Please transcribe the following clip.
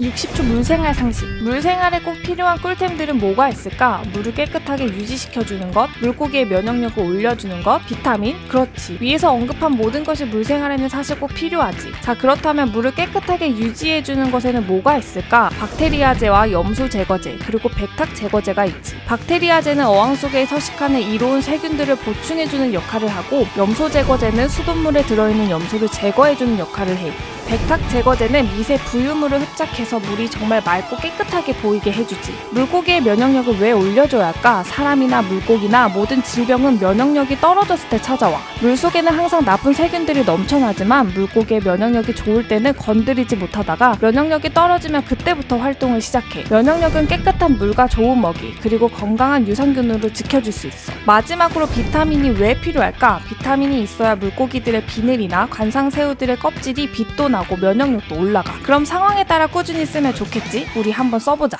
60초 물생활 상식. 물생활에 꼭 필요한 꿀템들은 뭐가 있을까? 물을 깨끗하게 유지시켜주는 것, 물고기의 면역력을 올려주는 것, 비타민? 그렇지. 위에서 언급한 모든 것이 물생활에는 사실 꼭 필요하지. 자, 그렇다면 물을 깨끗하게 유지해주는 것에는 뭐가 있을까? 박테리아제와 염소 제거제, 그리고 백탁 제거제가 있지. 박테리아제는 어항 속에 서식하는 이로운 세균들을 보충해주는 역할을 하고, 염소 제거제는 수돗물에 들어있는 염소를 제거해주는 역할을 해. 백탁 제거제는 미세 부유물을 흡착해서 물이 정말 맑고 깨끗하게 보이게 해주지. 물고기의 면역력을 왜 올려줘야 할까? 사람이나 물고기나 모든 질병은 면역력이 떨어졌을 때 찾아와. 물 속에는 항상 나쁜 세균들이 넘쳐나지만 물고기의 면역력이 좋을 때는 건드리지 못하다가 면역력이 떨어지면 그때부터 활동을 시작해. 면역력은 깨끗한 물과 좋은 먹이 그리고 건강한 유산균으로 지켜줄 수 있어. 마지막으로 비타민이 왜 필요할까? 비타민이 있어야 물고기들의 비늘이나 관상새우들의 껍질이 빛도 나고 면역력도 올라가. 그럼 상황에 따라 꾸준히 쓰면 좋겠지? 우리 한번 써보자.